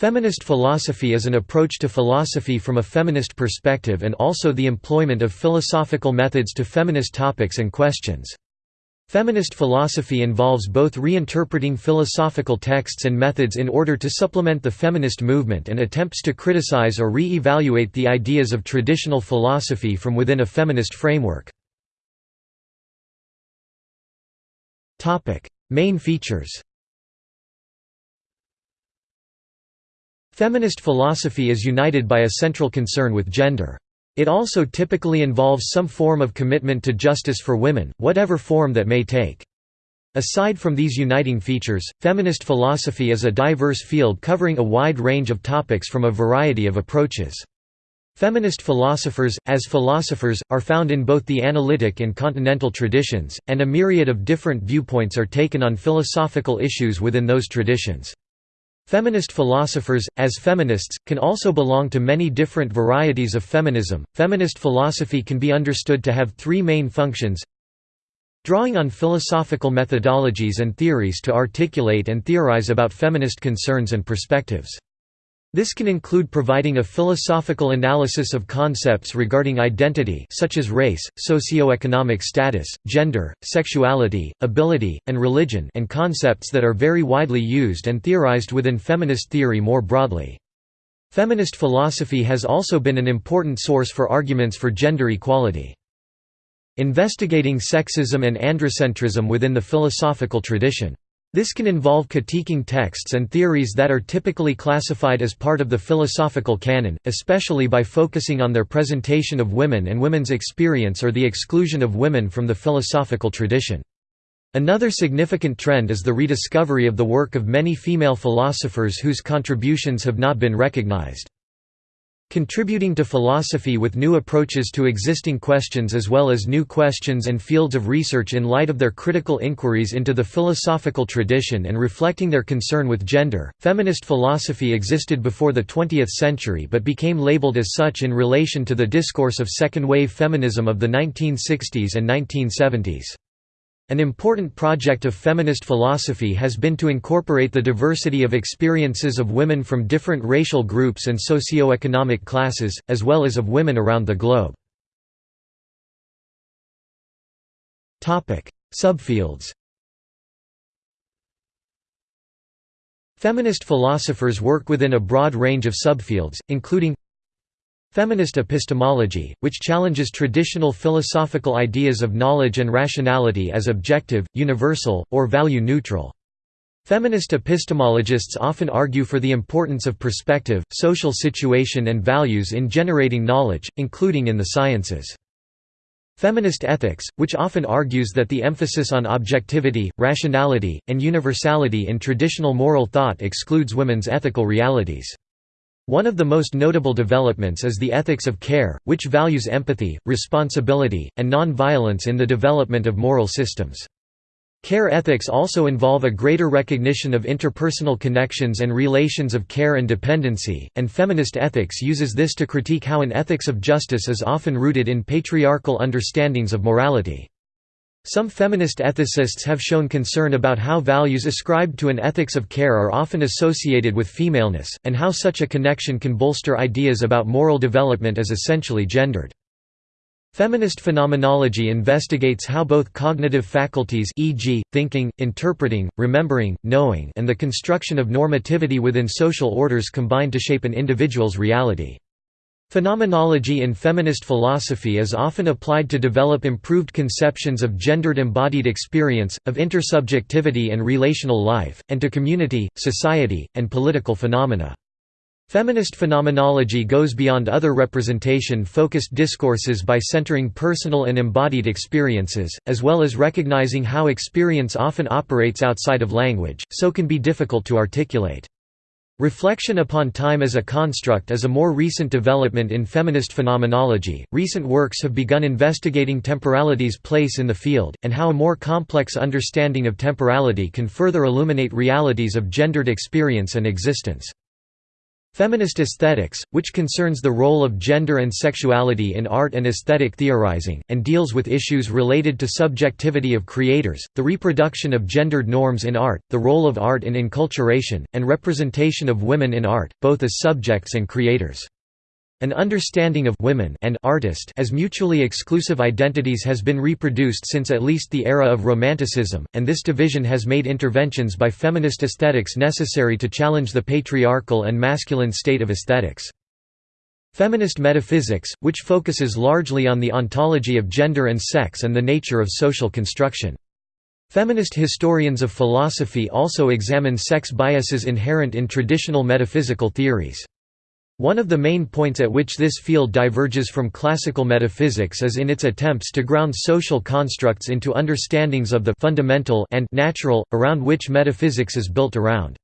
Feminist philosophy is an approach to philosophy from a feminist perspective and also the employment of philosophical methods to feminist topics and questions. Feminist philosophy involves both reinterpreting philosophical texts and methods in order to supplement the feminist movement and attempts to criticize or re-evaluate the ideas of traditional philosophy from within a feminist framework. Main features Feminist philosophy is united by a central concern with gender. It also typically involves some form of commitment to justice for women, whatever form that may take. Aside from these uniting features, feminist philosophy is a diverse field covering a wide range of topics from a variety of approaches. Feminist philosophers, as philosophers, are found in both the analytic and continental traditions, and a myriad of different viewpoints are taken on philosophical issues within those traditions. Feminist philosophers, as feminists, can also belong to many different varieties of feminism. Feminist philosophy can be understood to have three main functions drawing on philosophical methodologies and theories to articulate and theorize about feminist concerns and perspectives. This can include providing a philosophical analysis of concepts regarding identity such as race, socioeconomic status, gender, sexuality, ability, and religion and concepts that are very widely used and theorized within feminist theory more broadly. Feminist philosophy has also been an important source for arguments for gender equality. Investigating sexism and androcentrism within the philosophical tradition this can involve critiquing texts and theories that are typically classified as part of the philosophical canon, especially by focusing on their presentation of women and women's experience or the exclusion of women from the philosophical tradition. Another significant trend is the rediscovery of the work of many female philosophers whose contributions have not been recognized. Contributing to philosophy with new approaches to existing questions as well as new questions and fields of research in light of their critical inquiries into the philosophical tradition and reflecting their concern with gender. Feminist philosophy existed before the 20th century but became labeled as such in relation to the discourse of second wave feminism of the 1960s and 1970s. An important project of feminist philosophy has been to incorporate the diversity of experiences of women from different racial groups and socio-economic classes, as well as of women around the globe. Subfields Feminist philosophers work within a broad range of subfields, including Feminist epistemology, which challenges traditional philosophical ideas of knowledge and rationality as objective, universal, or value-neutral. Feminist epistemologists often argue for the importance of perspective, social situation and values in generating knowledge, including in the sciences. Feminist ethics, which often argues that the emphasis on objectivity, rationality, and universality in traditional moral thought excludes women's ethical realities. One of the most notable developments is the ethics of care, which values empathy, responsibility, and non-violence in the development of moral systems. Care ethics also involve a greater recognition of interpersonal connections and relations of care and dependency, and feminist ethics uses this to critique how an ethics of justice is often rooted in patriarchal understandings of morality. Some feminist ethicists have shown concern about how values ascribed to an ethics of care are often associated with femaleness, and how such a connection can bolster ideas about moral development as essentially gendered. Feminist phenomenology investigates how both cognitive faculties e.g., thinking, interpreting, remembering, knowing and the construction of normativity within social orders combine to shape an individual's reality. Phenomenology in feminist philosophy is often applied to develop improved conceptions of gendered embodied experience, of intersubjectivity and relational life, and to community, society, and political phenomena. Feminist phenomenology goes beyond other representation-focused discourses by centering personal and embodied experiences, as well as recognizing how experience often operates outside of language, so can be difficult to articulate. Reflection upon time as a construct is a more recent development in feminist phenomenology. Recent works have begun investigating temporality's place in the field, and how a more complex understanding of temporality can further illuminate realities of gendered experience and existence. Feminist aesthetics, which concerns the role of gender and sexuality in art and aesthetic theorizing, and deals with issues related to subjectivity of creators, the reproduction of gendered norms in art, the role of art in enculturation, and representation of women in art, both as subjects and creators. An understanding of women and artist as mutually exclusive identities has been reproduced since at least the era of Romanticism, and this division has made interventions by feminist aesthetics necessary to challenge the patriarchal and masculine state of aesthetics. Feminist metaphysics, which focuses largely on the ontology of gender and sex and the nature of social construction. Feminist historians of philosophy also examine sex biases inherent in traditional metaphysical theories. One of the main points at which this field diverges from classical metaphysics is in its attempts to ground social constructs into understandings of the fundamental and natural, around which metaphysics is built around.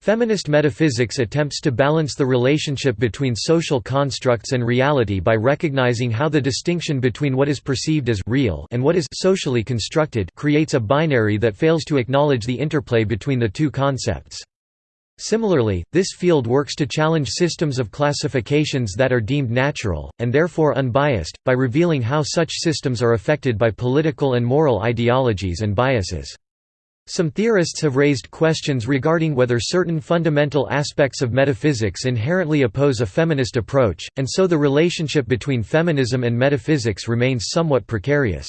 Feminist metaphysics attempts to balance the relationship between social constructs and reality by recognizing how the distinction between what is perceived as real and what is socially constructed creates a binary that fails to acknowledge the interplay between the two concepts. Similarly, this field works to challenge systems of classifications that are deemed natural, and therefore unbiased, by revealing how such systems are affected by political and moral ideologies and biases. Some theorists have raised questions regarding whether certain fundamental aspects of metaphysics inherently oppose a feminist approach, and so the relationship between feminism and metaphysics remains somewhat precarious.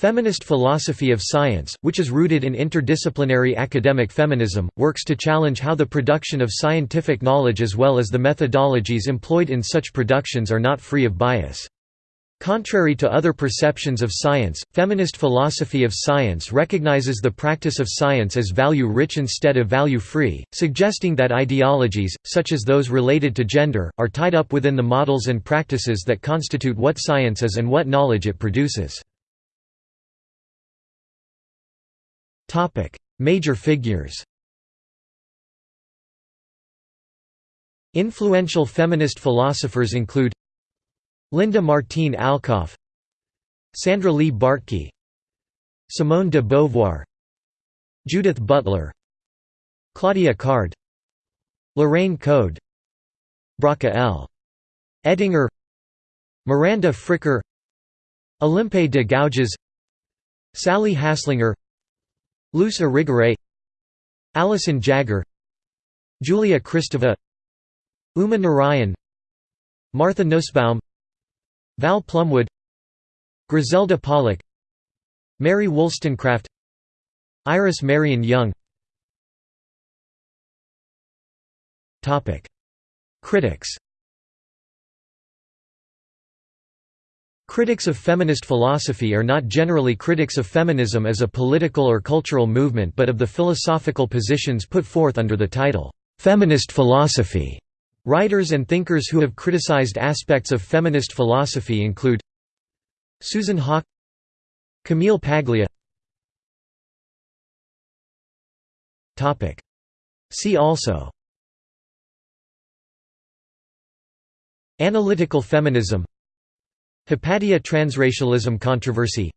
Feminist philosophy of science, which is rooted in interdisciplinary academic feminism, works to challenge how the production of scientific knowledge as well as the methodologies employed in such productions are not free of bias. Contrary to other perceptions of science, feminist philosophy of science recognizes the practice of science as value-rich instead of value-free, suggesting that ideologies, such as those related to gender, are tied up within the models and practices that constitute what science is and what knowledge it produces. Topic: Major figures. Influential feminist philosophers include Linda Martine Alcoff, Sandra Lee Bartky, Simone de Beauvoir, Judith Butler, Claudia Card, Lorraine Code, Bracha L. Ettinger, Miranda Fricker, Olympe de Gouges, Sally Haslanger, Luce Irigaray Alison Jaggar Julia Kristeva Uma Narayan Martha Nussbaum Val Plumwood Griselda Pollock Mary Wollstonecraft Iris Marion Young. Critics Critics of feminist philosophy are not generally critics of feminism as a political or cultural movement but of the philosophical positions put forth under the title, "'feminist philosophy'". Writers and thinkers who have criticized aspects of feminist philosophy include Susan Haack Camille Paglia. See also. Analytical feminism Hypatia transracialism controversy.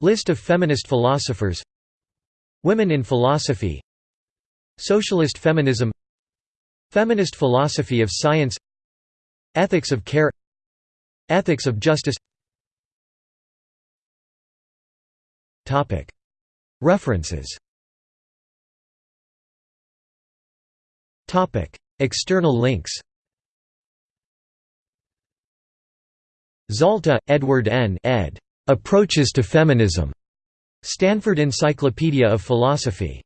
List of feminist philosophers. Women in philosophy. Socialist feminism. Feminist philosophy of science. Ethics of care. Ethics of justice. References. External links Zalta, Edward N. ed. Approaches to Feminism. Stanford Encyclopedia of Philosophy.